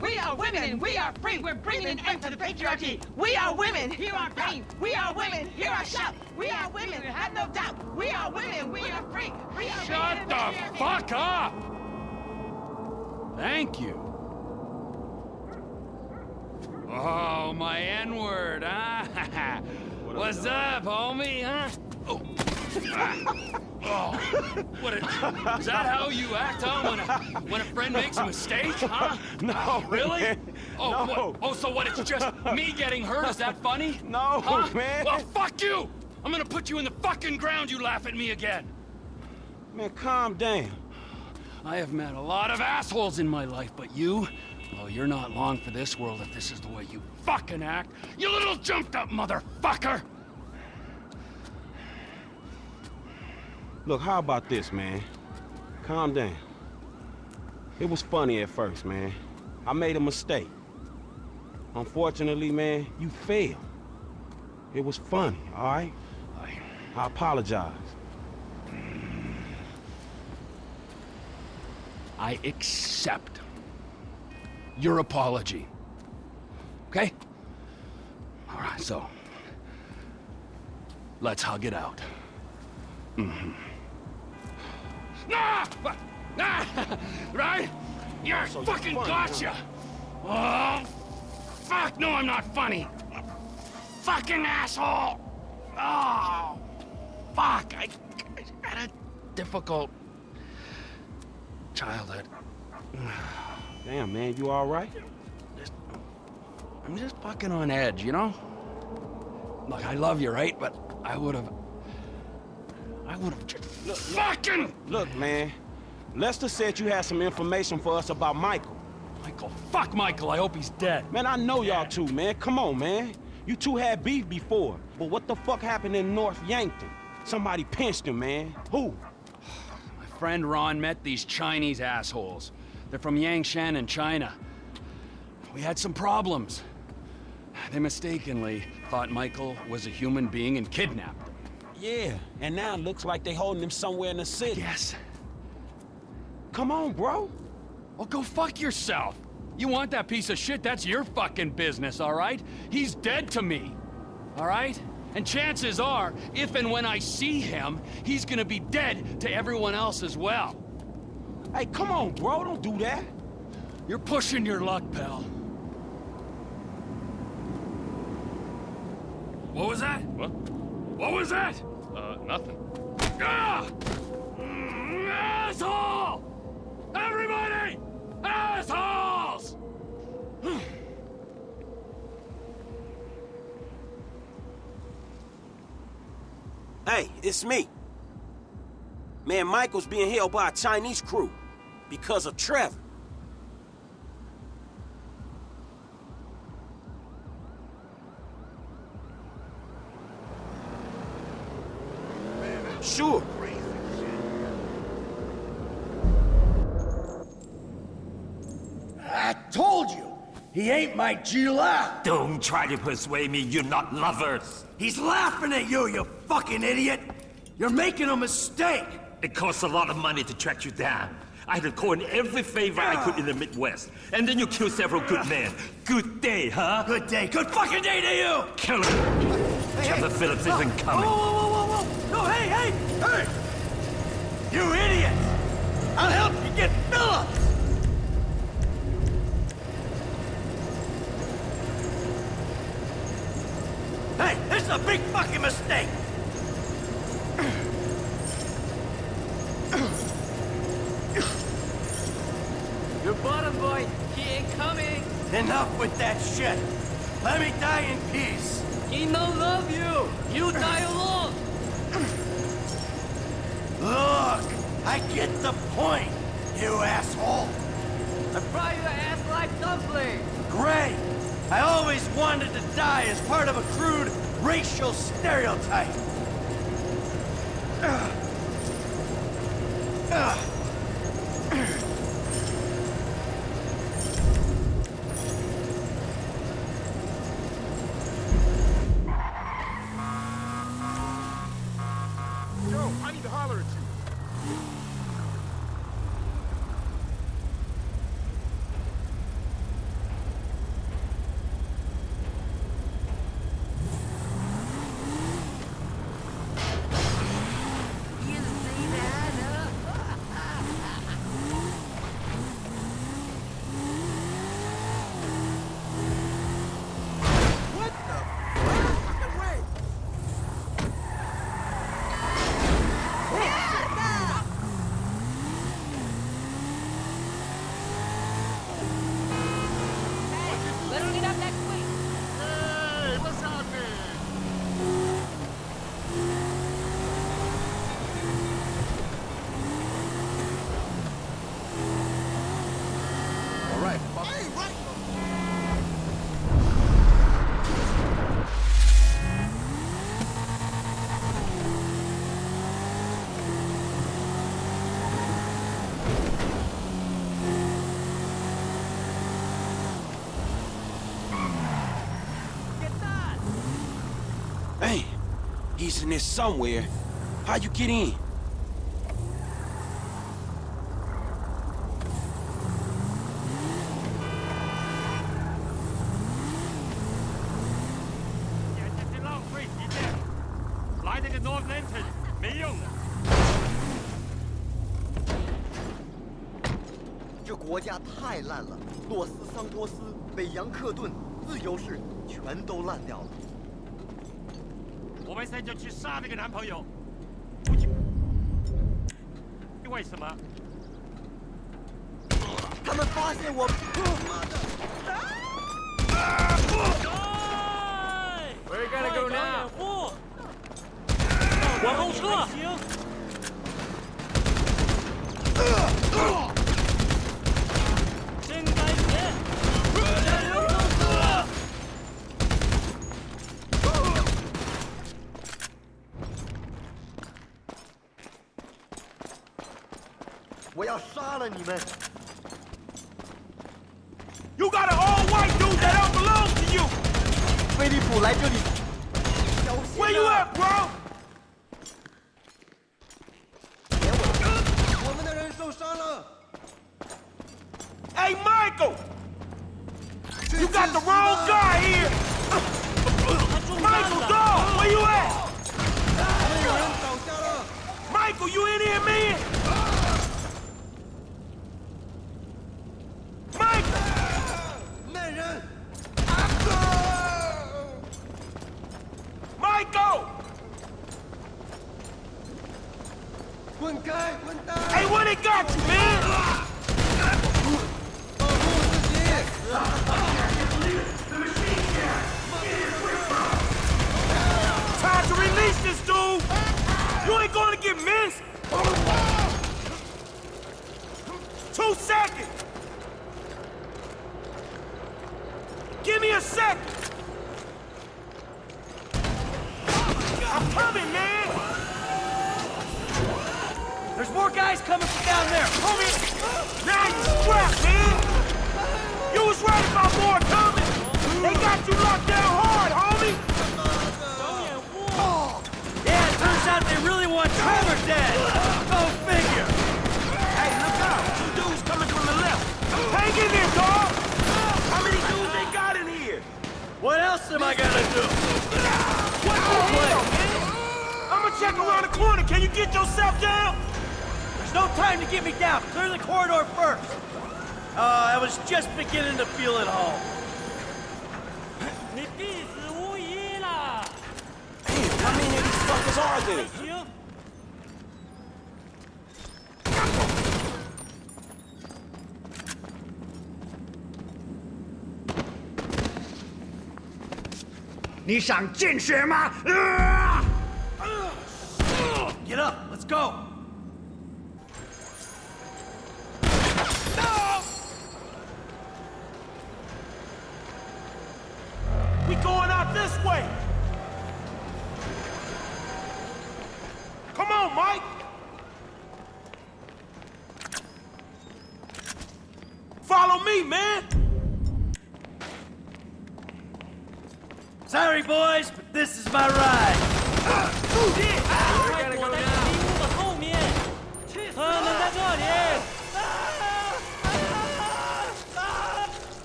We are women and we are free. We're bringing an end to the patriarchy. We are women. Hear our pain. We are women. Hear our shout. We are women. Have no doubt. We are women. We are free. We are Shut the fuck up! Thank you. Oh, my N-word, huh? What's up, homie, huh? Oh. oh. What a, is that how you act, huh? When a, when a friend makes a mistake, huh? No, Really? man. Oh, no. what? Oh, so what, it's just me getting hurt? Is that funny? No, huh? man. Well, fuck you! I'm gonna put you in the fucking ground, you laugh at me again. Man, calm down. I have met a lot of assholes in my life, but you... Well, you're not long for this world if this is the way you fucking act. You little jumped-up motherfucker! Look, how about this, man? Calm down. It was funny at first, man. I made a mistake. Unfortunately, man, you failed. It was funny, all right? I... Apologize. I accept your apology. Okay? All right, so... Let's hug it out. Mm-hmm. Mm-hmm. Ah! Ah! Right? You're So fucking funny, gotcha! Oh, fuck! No, I'm not funny! Fucking asshole! Oh, fuck! I, I had a difficult childhood. Damn, man, you all right? Just, I'm just fucking on edge, you know? Look, I love you, right? But I would have... I would have just... fucking... Look, man, Lester said you had some information for us about Michael. Michael, fuck Michael, I hope he's dead. Man, I know y'all two, man. Come on, man. You two had beef before. But what the fuck happened in North Yankton? Somebody pinched him, man. Who? My friend Ron met these Chinese assholes. They're from Yangshan in China. We had some problems. They mistakenly thought Michael was a human being and kidnapped him. Yeah, and now it looks like they holding him somewhere in the city. Yes. Come on, bro. Well, go fuck yourself. You want that piece of shit, that's your fucking business, all right? He's dead to me, all right? And chances are, if and when I see him, he's gonna be dead to everyone else as well. Hey, come on, bro. Don't do that. You're pushing your luck, pal. What was that? What? What was that? Uh, nothing. Ah! Asshole! Everybody! Assholes! Hey, it's me. Man, Michael's being held by a Chinese crew because of Trevor. Sure. I told you, he ain't my Gila. Don't try to persuade me you're not lovers. He's laughing at you, you fucking idiot. You're making a mistake. It costs a lot of money to track you down. I had to call in every favor I could in the Midwest. And then you kill several good men. Good day, huh? Good day, good fucking day to you. Kill him. Trevor Phillips isn't coming. Whoa, whoa, whoa, whoa, whoa! No, hey, hey, hey! You idiots! I'll help you get Phillips. Hey, this is a big fucking mistake. Your bottom boy, he ain't coming. Enough with that shit. Let me die in peace. He no love you. You die alone. Look, I get the point, you asshole. I fry your ass like dumpling. Great. I always wanted to die as part of a crude racial stereotype. Ugh. Ugh. in a somewhere. How'd you get in? Yang Ke Dun, 这国家太烂了洛斯桑托斯北洋克顿自由市全都烂掉了我们现在就去杀那个男朋友。为什么？他们发现我，妈的！Where you gotta go now? 往后撤！up, bro! Hey, Michael! You got the wrong guy here! Michael, dog, where you at? Michael, you in here, man? Hey, what it got you, man? Time to release this dude! You ain't gonna get missed! Two seconds! Give me a second! There's more guys coming from down there. Homie! Now you strapped, man! You was right about more coming! They got you locked down hard, homie! Oh, yeah, it turns out they really want Trevor dead. Go figure. Hey, look out! Two dudes coming from the left! Hang in there, dog! How many dudes they got in here? What else am I gonna do? What's the deal, man? I'ma check around the corner. Can you get yourself down? time to get me down. Clear the corridor first. Uh, I was just beginning to feel at home. How many of these fuckers are there? Get up, let's go! this way. Come on, Mike. Follow me, man. Sorry, boys, but this is my ride. 快躲在迷雾的后面。他们在这里。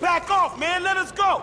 Back off, man. Let us go.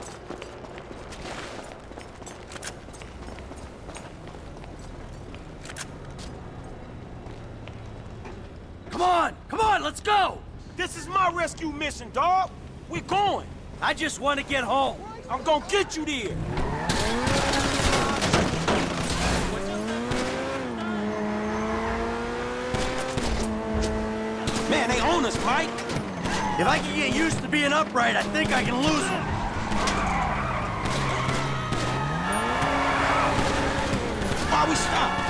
rescue mission, dog. We're going. I just want to get home. I'm gonna get you there. Man, they own us, Mike. If I can get used to being upright, I think I can lose them. Why we stop?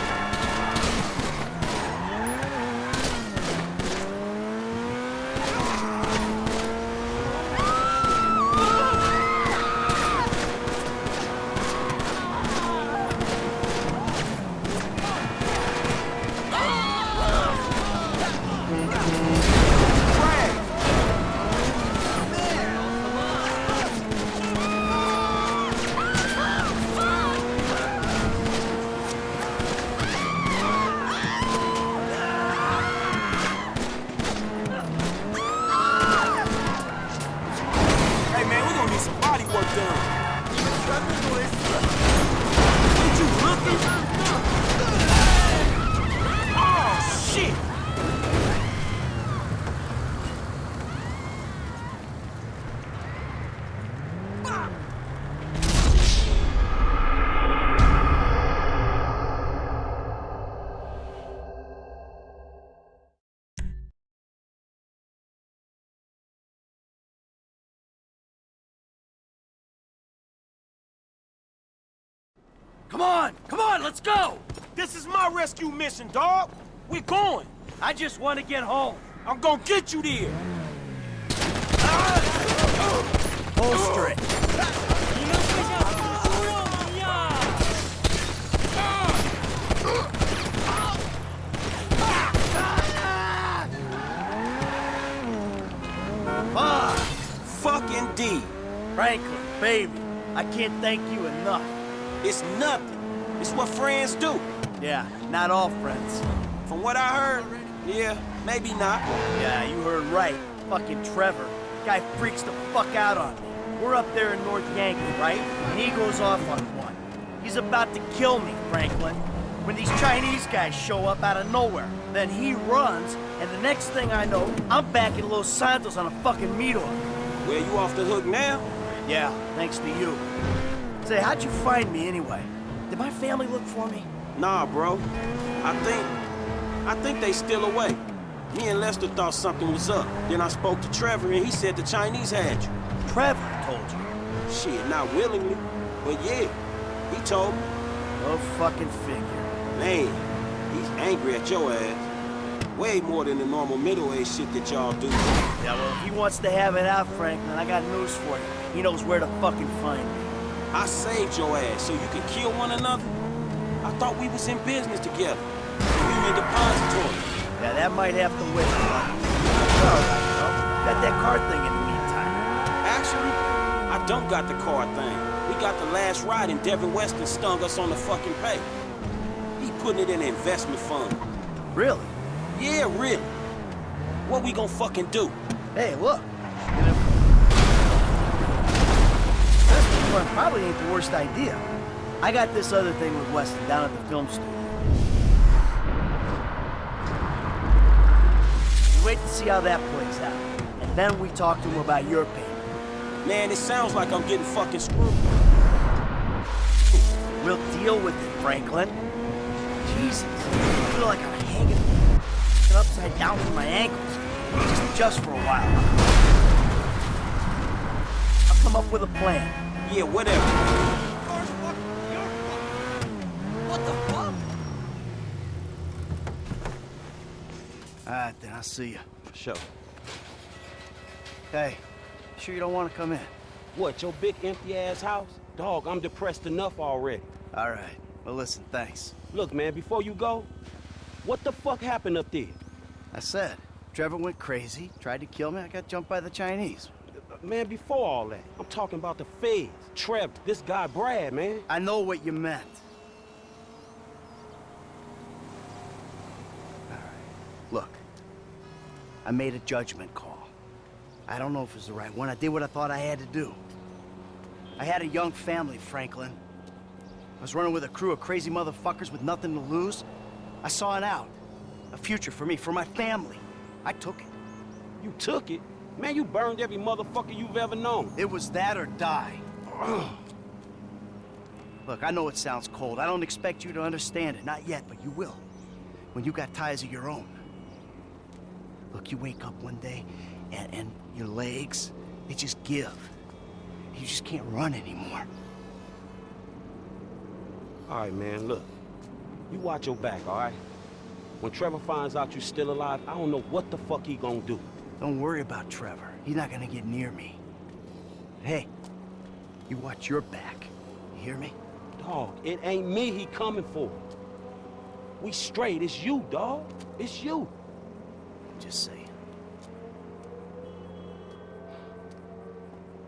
Come on! Come on, let's go! This is my rescue mission, dog. We're going. I just want to get home. I'm gonna get you there. Holster it. Fuck! Fucking D. Franklin, baby, I can't thank you enough. It's nothing. It's what friends do. Yeah, not all friends. From what I heard, yeah, maybe not. Yeah, you heard right. Fucking Trevor. Guy freaks the fuck out on me. We're up there in North Yankee, right? And he goes off on one. He's about to kill me, Franklin. When these Chinese guys show up out of nowhere, then he runs, and the next thing I know, I'm back in Los Santos on a fucking meat hook. Well, you off the hook now? Yeah, thanks to you. Say, how'd you find me anyway? Did my family look for me? Nah, bro. I think, I think they still away. Me and Lester thought something was up. Then I spoke to Trevor, and he said the Chinese had you. Trevor told you. Shit, not willingly, but yeah, he told me. Go fucking figure. Man, he's angry at your ass. Way more than the normal middle-aged shit that y'all do. Yeah, well, if he wants to have it out, Franklin, I got news for you. He knows where to fucking find me. I saved your ass so you could kill one another. I thought we was in business together. Union Depository. Yeah, that might have to wait, but... All right, you. Got that car thing in the meantime. Actually, I don't got the car thing. We got the last ride and Devin Weston stung us on the fucking pay. He putting it in an investment fund. Really? Yeah, really. What we gonna fucking do? Hey, look. Fund probably ain't the worst idea. I got this other thing with Weston down at the film studio. You wait to see how that plays out. And then we talk to him about your payment. Man, it sounds like I'm getting fucking screwed. We'll deal with it, Franklin. Jesus, I feel like I'm hanging upside down from my ankles. Just, just for a while. I'll come up with a plan. Yeah, whatever. What the fuck? All right, then, I'll see you. For sure. Hey, sure you don't want to come in? What, your big empty ass house? Dog, I'm depressed enough already. All right. Well, listen, thanks. Look, man, before you go, what the fuck happened up there? I said, Trevor went crazy, tried to kill me, I got jumped by the Chinese. Man, before all that, I'm talking about the feds. Trevor, this guy Brad, man. I know what you meant. All right. Look, I made a judgment call. I don't know if it's the right one. I did what I thought I had to do. I had a young family, Franklin. I was running with a crew of crazy motherfuckers with nothing to lose. I saw an out. A future for me, for my family. I took it. You took it? Man, you burned every motherfucker you've ever known. It was that or die. Look, I know it sounds cold. I don't expect you to understand it. Not yet, but you will. When you got ties of your own. Look, you wake up one day, and, and your legs, they just give. You just can't run anymore. All right, man, look. You watch your back, all right? When Trevor finds out you're still alive, I don't know what the fuck he gonna do. Don't worry about Trevor. He's not gonna get near me. Hey, you watch your back. You hear me? Dog, it ain't me he coming for. We straight. It's you, dog. It's you. Just saying.